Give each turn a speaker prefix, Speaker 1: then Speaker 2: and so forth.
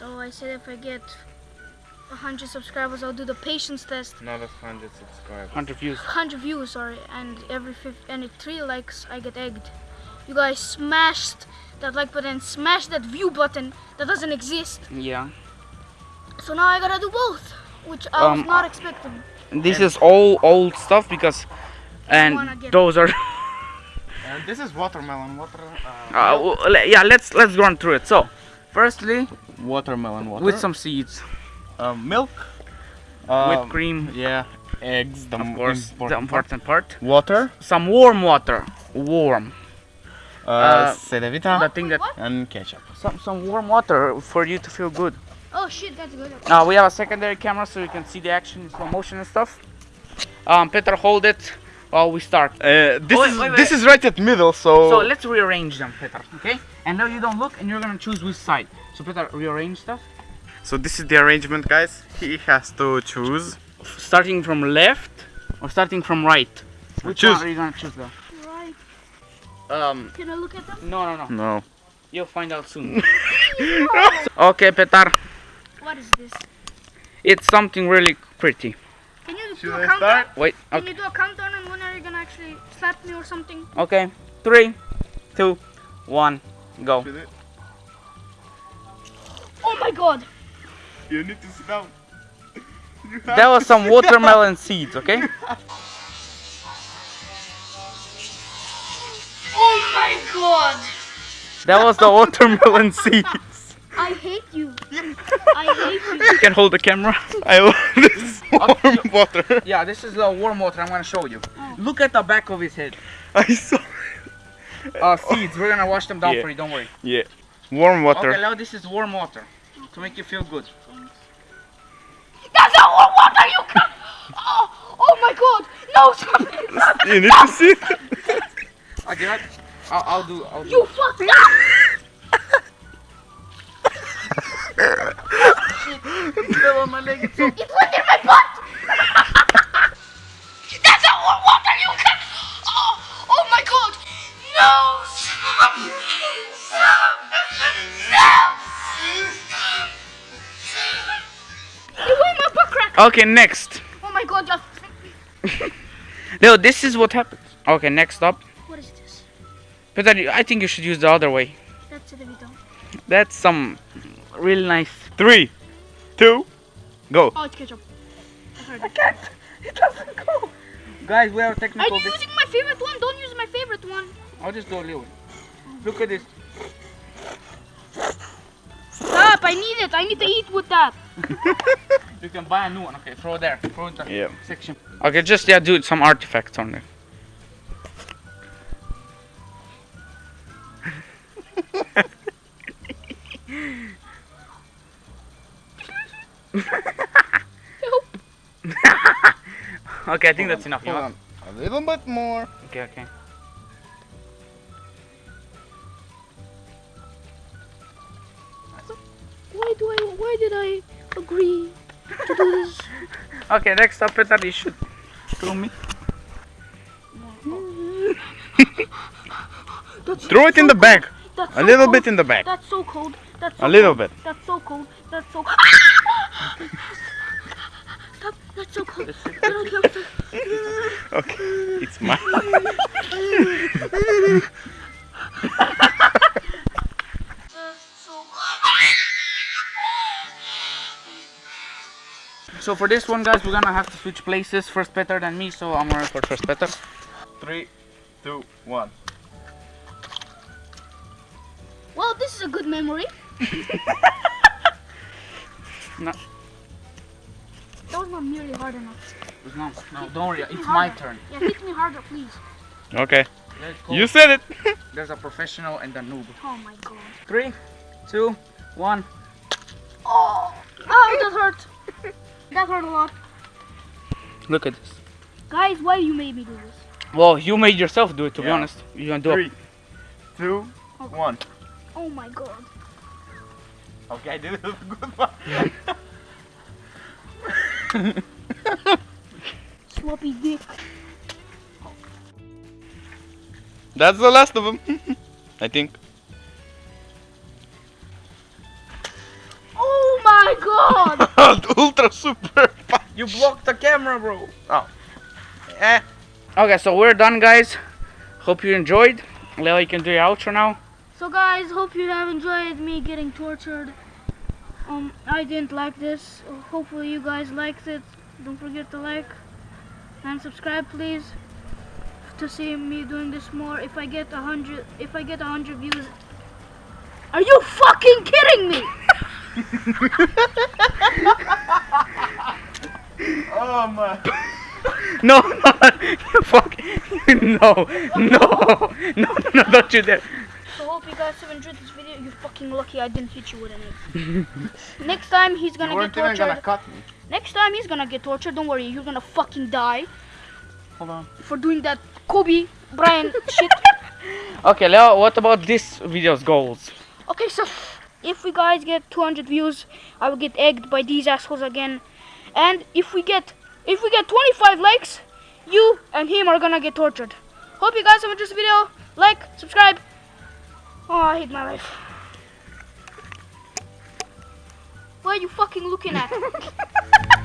Speaker 1: So I said if I get 100 subscribers, I'll do the patience test.
Speaker 2: Not a hundred subscribers.
Speaker 3: 100 views.
Speaker 1: 100 views, sorry, and every fifth, and three likes, I get egged. You guys smashed that like button, smash that view button that doesn't exist.
Speaker 3: Yeah.
Speaker 1: So now I gotta do both, which I was
Speaker 3: Um,
Speaker 1: not expecting.
Speaker 3: This is all old stuff because, and
Speaker 1: get-
Speaker 3: those are.
Speaker 2: And this is watermelon. Water. Uh,
Speaker 3: Uh, w- yeah, let's let's run through it. So, firstly,
Speaker 2: watermelon water.
Speaker 3: with some seeds,
Speaker 2: uh, milk. Uh,
Speaker 3: whipped cream,
Speaker 2: Yeah. Eggs. The
Speaker 3: of
Speaker 2: m-
Speaker 3: course, the
Speaker 2: important part.
Speaker 3: part.
Speaker 2: Water.
Speaker 3: Some warm water, warm.
Speaker 2: Uh,
Speaker 3: Uh,
Speaker 2: Cedevita.
Speaker 3: The thing that
Speaker 2: and ketchup.
Speaker 3: some some warm water for you to feel good.
Speaker 1: Oh shit, that's good.
Speaker 3: Uh, we have a secondary camera so you can see the action in slow motion and stuff. Um, Peter, hold it while we start.
Speaker 2: Uh, this
Speaker 3: Oh, wait,
Speaker 2: is
Speaker 3: wait,
Speaker 2: this is right at middle, so.
Speaker 3: So let's rearrange them, Peter. Okay? And now you don't look, and you're gonna choose which side. So Peter, rearrange stuff.
Speaker 2: So this is the arrangement, guys. He has to choose.
Speaker 3: Starting from left or starting from right. Which
Speaker 2: Choose.
Speaker 3: one are you gonna choose though?
Speaker 1: Right.
Speaker 3: Um,
Speaker 1: Can I look at them?
Speaker 3: no, no, no.
Speaker 2: No.
Speaker 3: You'll find out soon. okay, Petar.
Speaker 1: What is this?
Speaker 3: It's something really pretty.
Speaker 1: Can you
Speaker 2: Should
Speaker 1: do a
Speaker 2: I
Speaker 1: countdown?
Speaker 2: start?
Speaker 3: Wait.
Speaker 1: Can you do a countdown actually slap me or something?
Speaker 3: Okay. Three, two, one, go.
Speaker 1: Oh my god!
Speaker 2: You need to sit down.
Speaker 3: That was some watermelon seeds. Okay.
Speaker 1: Oh my god!
Speaker 3: That was the watermelon seeds.
Speaker 1: I hate you. I hate you.
Speaker 3: You can hold the camera.
Speaker 2: I love this warm water.
Speaker 3: Yeah, this is the warm water. I'm gonna show you. Look at the back of his head.
Speaker 2: I saw.
Speaker 3: Uh, seeds. We're gonna wash them down
Speaker 2: Yeah.
Speaker 3: for you. Don't worry.
Speaker 2: Yeah. Warm water.
Speaker 3: Okay, now this is warm water to make you feel good.
Speaker 1: That's not warm water, you can Oh, oh my god! No, stop it!
Speaker 2: You need to sit.
Speaker 3: Okay, right? I'll, I'll do. I'll do.
Speaker 1: You fuck
Speaker 3: fell on my leg. It's okay.
Speaker 1: It went in my butt! That's not warm water, you can Oh, oh my god! No! Stop! Stop! Stop! It went my butt crack!
Speaker 3: Okay, next.
Speaker 1: Oh my god, just...
Speaker 3: No, this is what happens. Okay, next up.
Speaker 1: What is this?
Speaker 3: Peter, I think you should use the other way.
Speaker 1: That's it, Evito.
Speaker 3: That's some really nice.
Speaker 2: Three, two, go.
Speaker 1: Oh, it's ketchup. I heard
Speaker 3: can't. It doesn't go. Guys, we have
Speaker 1: Are
Speaker 3: technical.
Speaker 1: you using my favorite one? Don't use my favorite one.
Speaker 3: I'll just do a little. Look at this.
Speaker 1: Stop! I need it. I need to eat with that.
Speaker 3: You can buy a new one. Okay, throw it there. Throw it in the
Speaker 2: Yeah.
Speaker 3: section. Okay, just yeah, do some artifacts on there. Okay, I think that's enough. You
Speaker 2: Hold
Speaker 3: want-
Speaker 2: on. A little bit more.
Speaker 3: Okay, okay.
Speaker 1: Why do I? Why did I agree to do this?
Speaker 3: Okay, next up, Peter, you should throw me.
Speaker 2: Throw it in
Speaker 1: so
Speaker 2: the bag.
Speaker 1: cold. That's
Speaker 2: A
Speaker 1: so
Speaker 2: little
Speaker 1: cold.
Speaker 2: bit in the bag.
Speaker 1: That's so cold. That's so
Speaker 2: A little
Speaker 1: cold.
Speaker 2: bit.
Speaker 1: That's so cold. That's so. Stop. That's so cold. I don't care. Stop.
Speaker 2: Okay. It's mine.
Speaker 3: So for this one, guys, we're gonna have to switch places. First better than me, so I'm gonna record first better.
Speaker 2: Three, two, one.
Speaker 1: Well, this is a good memory.
Speaker 3: No.
Speaker 1: That was not nearly hard enough.
Speaker 3: No, no, don't worry.
Speaker 1: Hit me
Speaker 3: It's my
Speaker 1: harder.
Speaker 3: turn.
Speaker 1: Yeah, hit me harder, please.
Speaker 2: Okay. You said it.
Speaker 3: There's a professional and a noob.
Speaker 1: Oh my god.
Speaker 3: Three, two, one.
Speaker 1: Oh, oh, that hurt. That hurt a lot.
Speaker 3: Look at this.
Speaker 1: Guys, why you made me do this?
Speaker 3: Well, you made yourself do it, to be honest. You gonna do
Speaker 2: Three,
Speaker 3: it.
Speaker 2: two, oh. one.
Speaker 1: Oh my god.
Speaker 2: Okay, I did it. Good one.
Speaker 1: Sloppy dick.
Speaker 2: That's the last of them. I think.
Speaker 1: Oh my god!
Speaker 2: Ultra super fast.
Speaker 3: You blocked the camera, bro. Oh.
Speaker 2: Eh.
Speaker 3: Okay, so we're done, guys. Hope you enjoyed. Leo, you can do your outro now.
Speaker 1: So guys, hope you have enjoyed me getting tortured. Um, I didn't like this. Hopefully you guys liked it. Don't forget to like and subscribe, please, to see me doing this more. If I get a hundred, if I get a hundred views, are you fucking kidding me?
Speaker 2: Oh my.
Speaker 3: No, no, you fuck. No, no, no, no, no, don't you dare.
Speaker 1: So hope you guys have enjoyed this video. You're fucking lucky I didn't hit you with an egg. Next time he's gonna
Speaker 2: You
Speaker 1: get
Speaker 2: weren't even
Speaker 1: tortured.
Speaker 2: gonna cut me.
Speaker 1: Next time he's gonna get tortured. Don't worry, you're gonna fucking die
Speaker 2: Hold on.
Speaker 1: for doing that Kobe Bryant shit.
Speaker 3: Okay, Leo, what about this video's goals?
Speaker 1: Okay, so if we guys get 200 views, I will get egged by these assholes again. And if we get if we get 25 likes, you and him are gonna get tortured. Hope you guys have enjoyed this video. Like, subscribe. Oh, I hate my life. What are you fucking looking at?